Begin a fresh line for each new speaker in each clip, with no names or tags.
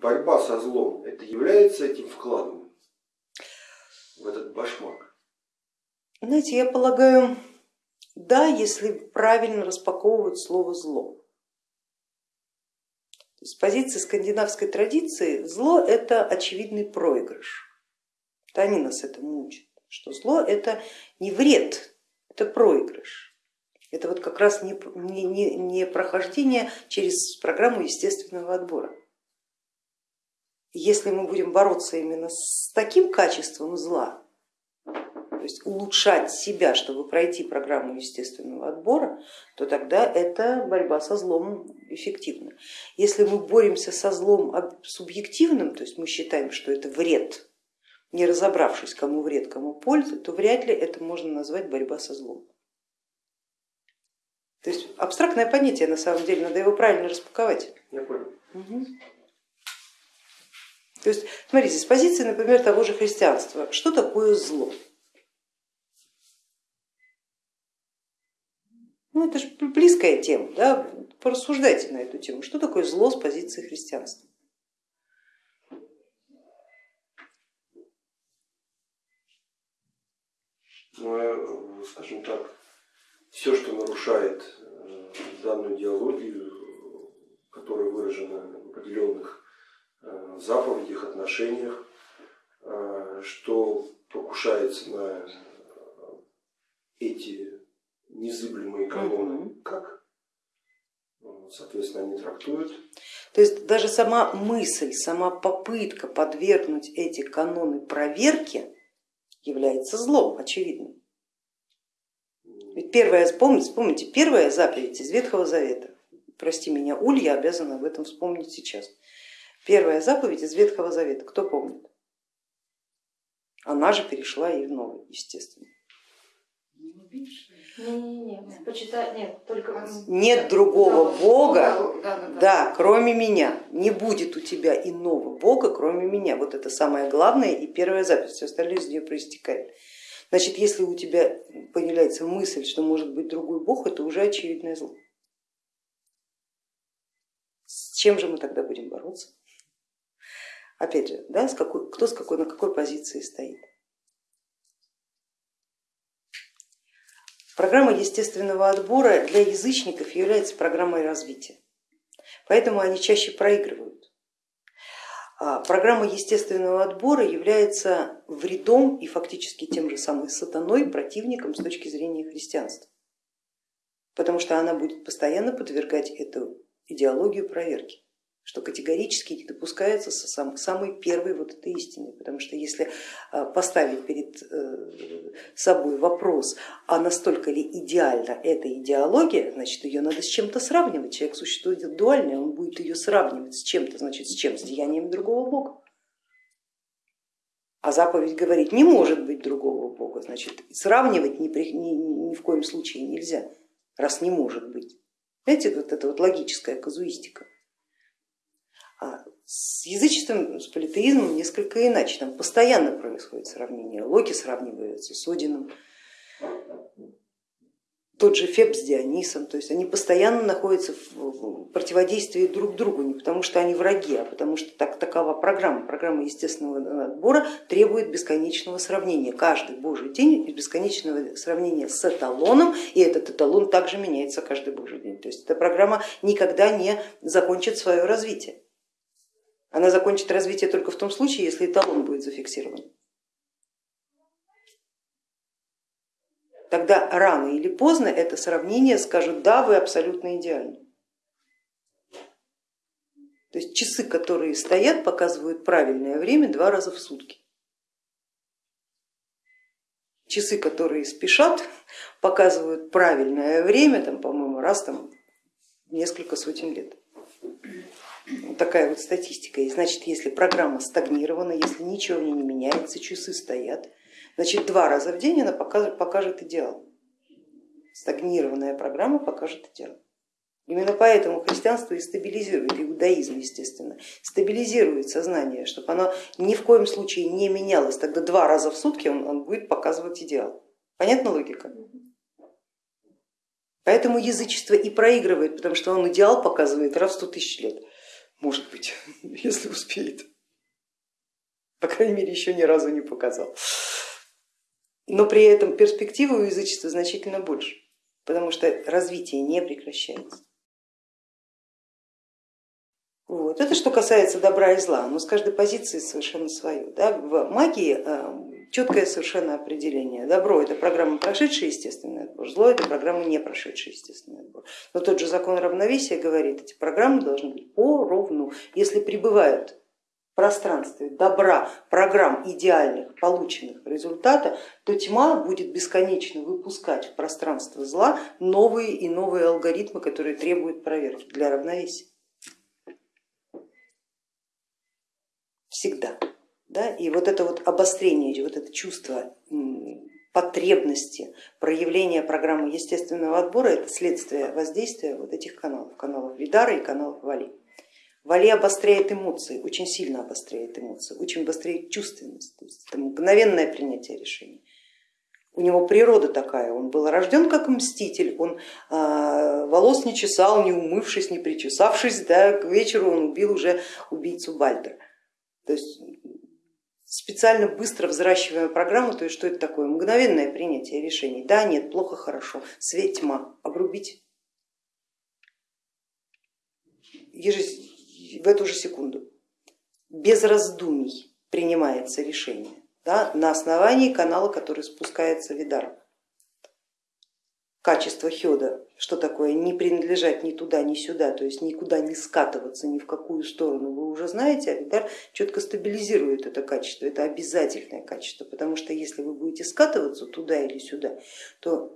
борьба со злом, это является этим вкладом в этот башмак?
Знаете, я полагаю, да, если правильно распаковывать слово зло. С позиции скандинавской традиции зло это очевидный проигрыш. Это они нас этому учат, что зло это не вред, это проигрыш. Это вот как раз не, не, не прохождение через программу естественного отбора. Если мы будем бороться именно с таким качеством зла, то есть улучшать себя, чтобы пройти программу естественного отбора, то тогда это борьба со злом эффективна. Если мы боремся со злом субъективным, то есть мы считаем, что это вред, не разобравшись, кому вред, кому польза, то вряд ли это можно назвать борьба со злом. То есть абстрактное понятие на самом деле, надо его правильно распаковать.
Я понял.
Угу. То есть, смотрите, с позиции, например, того же христианства, что такое зло? Ну, это же близкая тема, да? порассуждайте на эту тему. Что такое зло с позиции христианства?
Ну, скажем так, все, что нарушает э, данную идеологию, которая выражена в определенных заповедях, отношениях, э, что покушается на эти незыблемые каноны, как, соответственно, они трактуют.
То есть даже сама мысль, сама попытка подвергнуть эти каноны проверке является злом, очевидно. Ведь первая, помните, помните, первая заповедь из Ветхого Завета, прости меня, Уль, я обязана об этом вспомнить сейчас. Первая заповедь из Ветхого Завета, кто помнит? Она же перешла и в Новый, естественно. Нет другого Бога, да, кроме меня. Не будет у тебя иного Бога, кроме меня. Вот это самое главное и первая запись, все остальное из нее проистекает. Значит, если у тебя появляется мысль, что может быть другой Бог, это уже очевидное зло. С чем же мы тогда будем бороться? Опять же, да, с какой, кто с какой, на какой позиции стоит. Программа естественного отбора для язычников является программой развития, поэтому они чаще проигрывают. А программа естественного отбора является вредом и фактически тем же самым сатаной противником с точки зрения христианства, потому что она будет постоянно подвергать эту идеологию проверки что категорически не допускается сам, самой первой вот этой истины, потому что если а, поставить перед э, собой вопрос, а настолько ли идеальна эта идеология, значит ее надо с чем-то сравнивать, человек существует дуальный, он будет ее сравнивать с чем-то, значит с чем, с деянием другого бога. А заповедь говорит, не может быть другого бога, значит сравнивать ни, при, ни, ни в коем случае нельзя, раз не может быть. Знаете, вот это вот логическая казуистика. А с язычеством, с политеизмом несколько иначе, там постоянно происходит сравнение. Локи сравниваются с Одином, тот же Феб с Дионисом, то есть они постоянно находятся в противодействии друг другу, не потому что они враги, а потому что так, такова программа. Программа естественного отбора требует бесконечного сравнения. Каждый божий день бесконечного сравнения с эталоном, и этот эталон также меняется каждый божий день. То есть эта программа никогда не закончит свое развитие. Она закончит развитие только в том случае, если эталон будет зафиксирован. Тогда рано или поздно это сравнение скажут, да, вы абсолютно идеальны. То есть часы, которые стоят, показывают правильное время два раза в сутки. Часы, которые спешат, показывают правильное время, там, по-моему, раз там, несколько сотен лет такая вот статистика. И значит, если программа стагнирована, если ничего в ней не меняется, часы стоят, значит два раза в день она покажет, покажет идеал. Стагнированная программа покажет идеал. Именно поэтому христианство и стабилизирует, иудаизм, естественно, стабилизирует сознание, чтобы оно ни в коем случае не менялось. Тогда два раза в сутки он, он будет показывать идеал. Понятна логика? Поэтому язычество и проигрывает, потому что он идеал показывает раз в сто тысяч лет. Может быть, если успеет. По крайней мере, еще ни разу не показал. Но при этом перспективы у язычества значительно больше, потому что развитие не прекращается. Вот. Это что касается добра и зла, но с каждой позиции совершенно свое. Да? В магии э, четкое совершенно определение. Добро это программа прошедший естественный отбор, зло это программа не прошедший естественный отбор. Но тот же закон равновесия говорит, эти программы должны быть поровну. Если пребывают в пространстве добра, программ идеальных, полученных результата, то тьма будет бесконечно выпускать в пространство зла новые и новые алгоритмы, которые требуют проверки для равновесия. всегда. Да? И вот это вот обострение, вот это чувство потребности проявления программы естественного отбора, это следствие воздействия вот этих каналов, каналов Видара и каналов Вали. Вали обостряет эмоции, очень сильно обостряет эмоции, очень обостряет чувственность, то есть это мгновенное принятие решений. У него природа такая, он был рожден как мститель, он э, волос не чесал, не умывшись, не причесавшись, да, к вечеру он убил уже убийцу Бальдера. То есть специально быстро взращиваемая программа, то есть что это такое? Мгновенное принятие решений. Да, нет, плохо, хорошо, свет, тьма, обрубить в эту же секунду. Без раздумий принимается решение да, на основании канала, который спускается Видар качество хеда, что такое не принадлежать ни туда, ни сюда, то есть никуда не скатываться, ни в какую сторону, вы уже знаете, а Видар четко стабилизирует это качество, это обязательное качество, потому что если вы будете скатываться туда или сюда, то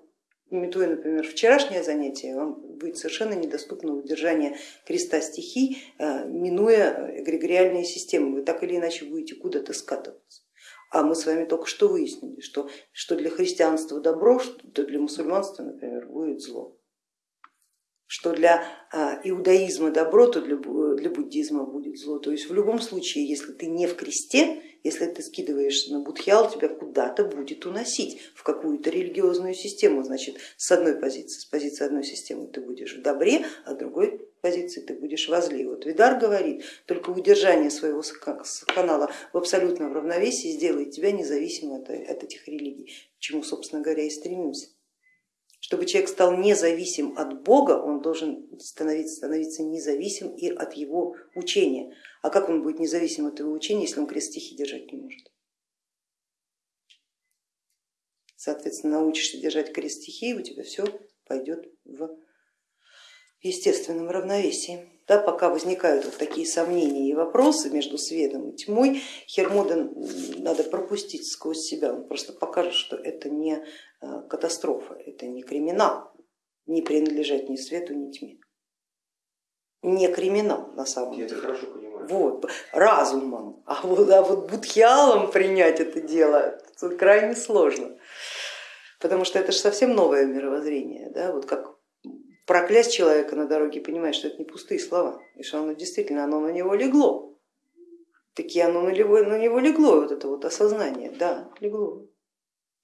Имитуя, например, вчерашнее занятие, вам будет совершенно недоступно удержание креста стихий, э, минуя эгрегориальные системы, вы так или иначе будете куда-то скатываться. А мы с вами только что выяснили, что, что для христианства добро, что для мусульманства, например, будет зло. Что для а, иудаизма добро, то для, буддизма будет зло. То есть в любом случае, если ты не в кресте, если ты скидываешься на будхиал, тебя куда-то будет уносить в какую-то религиозную систему. Значит, с одной позиции, с позиции одной системы ты будешь в добре, а другой позиции ты будешь возле. Вот Видар говорит, только удержание своего канала в абсолютном равновесии сделает тебя независимым от, от этих религий, к чему, собственно говоря, и стремимся. Чтобы человек стал независим от Бога, он должен становиться, становиться независим и от его учения. А как он будет независим от его учения, если он крест стихи держать не может? Соответственно, научишься держать крест стихии, у тебя все пойдет в естественном равновесии. Да, пока возникают вот такие сомнения и вопросы между светом и тьмой, Хермода надо пропустить сквозь себя, он просто покажет, что это не э, катастрофа, это не криминал, не принадлежать ни свету, ни тьме. Не криминал на самом
Я
деле.
Это хорошо понимаю.
Вот, разумом, а вот, а вот будхиалом принять это дело крайне сложно, потому что это же совсем новое мировоззрение, да, вот как проклясть человека на дороге, понимаешь, что это не пустые слова, и что оно действительно оно на него легло. Такие оно на него, на него легло, вот это вот осознание, да, легло.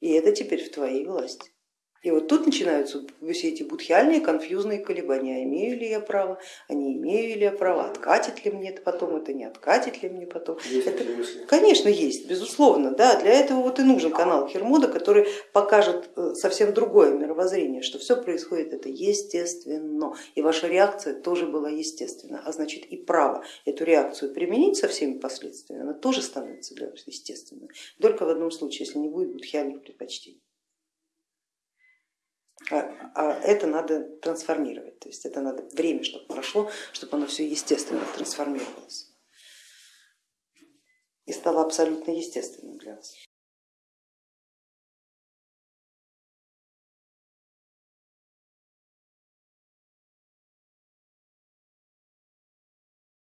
И это теперь в твоей власти. И вот тут начинаются все эти будхиальные конфьюзные колебания, имею ли я право, а не имею ли я право, откатит ли мне это потом, это не откатит ли мне потом.
Есть
это,
мысли?
конечно, есть, безусловно, да, для этого вот и нужен канал Хермода, который покажет э, совсем другое мировоззрение, что все происходит это естественно, и ваша реакция тоже была естественна, а значит и право эту реакцию применить со всеми последствиями, она тоже становится для вас естественной, только в одном случае, если не будет будхиальных предпочтений. А, а это надо трансформировать, то есть это надо время, чтобы прошло, чтобы оно все естественно трансформировалось и стало абсолютно естественным для нас.